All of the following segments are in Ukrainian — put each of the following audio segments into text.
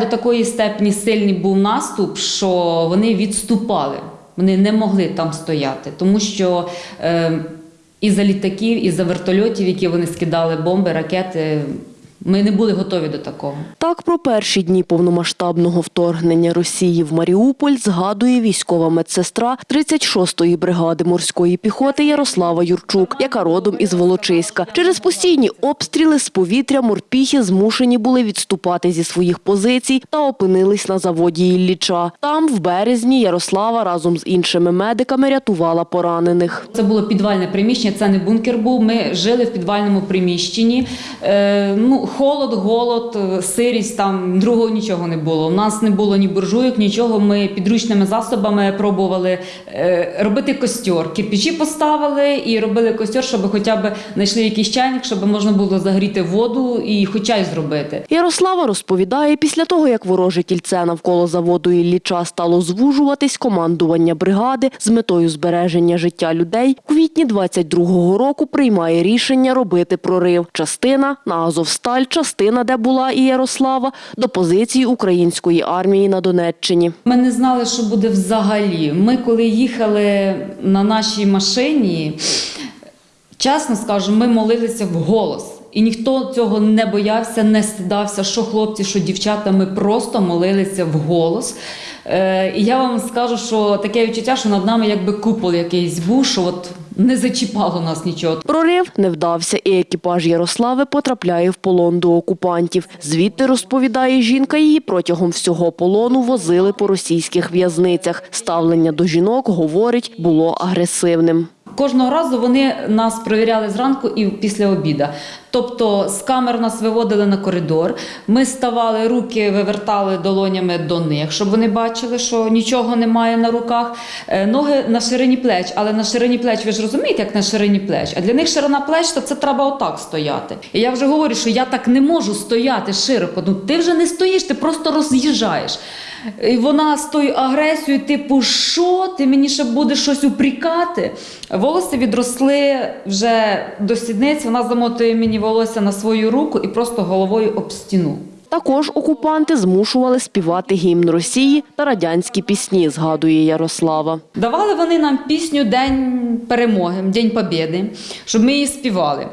До такої степені сильний був наступ, що вони відступали. Вони не могли там стояти, тому що е, і за літаків, і за вертольотів, які вони скидали бомби, ракети, ми не були готові до такого. Так про перші дні повномасштабного вторгнення Росії в Маріуполь згадує військова медсестра 36-ї бригади морської піхоти Ярослава Юрчук, яка родом із Волочиська. Через постійні обстріли з повітря морпіхи змушені були відступати зі своїх позицій та опинились на заводі Ілліча. Там, в березні, Ярослава разом з іншими медиками рятувала поранених. Це було підвальне приміщення, це не бункер був. Ми жили в підвальному приміщенні. Е, ну, холод, голод, е, сирість, там другого нічого не було. У нас не було ні буржуйок, нічого. Ми підручними засобами пробували е, робити костер. Кирпичі поставили і робили костер, щоб хоча б знайшли якийсь чайник, щоб можна було загріти воду і хоча й зробити. Ярослава розповідає, після того, як вороже кільце навколо заводу Ілліча стало звужуватись, командування бригади з метою збереження життя людей у квітні 22-го року приймає рішення робити прорив. Частина на Азовсталь, частина, де була і Ярослава, до позиції української армії на Донеччині. Ми не знали, що буде взагалі. Ми, коли їхали на нашій машині, чесно скажу, ми молилися вголос. І ніхто цього не боявся, не стидався, що хлопці, що дівчата, ми просто молилися вголос. Е, і я вам скажу, що таке відчуття, що над нами якби купол якийсь був, що от не зачіпало нас нічого. Прорив не вдався, і екіпаж Ярослави потрапляє в полон до окупантів. Звідти, розповідає жінка, її протягом всього полону возили по російських в'язницях. Ставлення до жінок, говорить, було агресивним. Кожного разу вони нас перевіряли зранку і після обіда. Тобто з камер нас виводили на коридор. Ми ставали руки, вивертали долонями до них, щоб вони бачили, що нічого немає на руках. Е, Ноги на ширині плеч, але на ширині плеч, ви ж розумієте, як на ширині плеч. А для них ширина плеч, то це треба отак стояти. І я вже говорю, що я так не можу стояти широко. Ну ти вже не стоїш, ти просто роз'їжджаєш. І вона з тою агресією, типу, що ти мені ще будеш щось упрікати? Волосся відросли вже до сідниць. Вона замотує мені волосся на свою руку і просто головою об стіну. Також окупанти змушували співати гімн Росії та радянські пісні, згадує Ярослава. Давали вони нам пісню День перемоги, День Побєди, щоб ми її співали.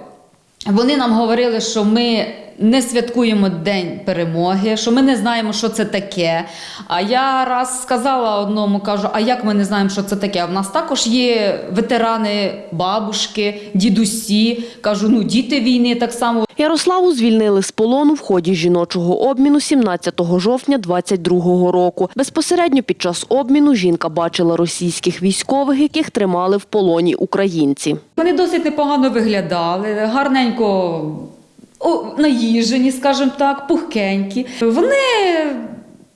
Вони нам говорили, що ми не святкуємо День перемоги, що ми не знаємо, що це таке. А я раз сказала одному, кажу: а як ми не знаємо, що це таке? В нас також є ветерани, бабушки, дідусі. Кажу, ну діти війни так само. Ярославу звільнили з полону в ході жіночого обміну 17 жовтня 22 року. Безпосередньо під час обміну жінка бачила російських військових, яких тримали в полоні українці. Вони досить непогано виглядали, гарненько наїжені, скажімо так, пухкенькі. Вони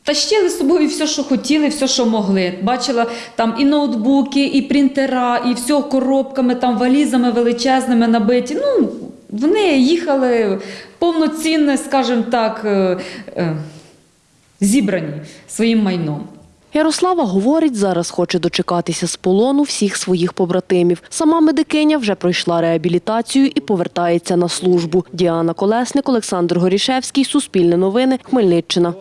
тащили з собою все, що хотіли, все, що могли. Бачила там і ноутбуки, і принтера, і все коробками, там валізами величезними набиті. Ну, вони їхали повноцінно, скажімо так, е, е, зібрані своїм майном. Ярослава говорить, зараз хоче дочекатися з полону всіх своїх побратимів. Сама медикиня вже пройшла реабілітацію і повертається на службу. Діана Колесник, Олександр Горішевський, Суспільне новини, Хмельниччина.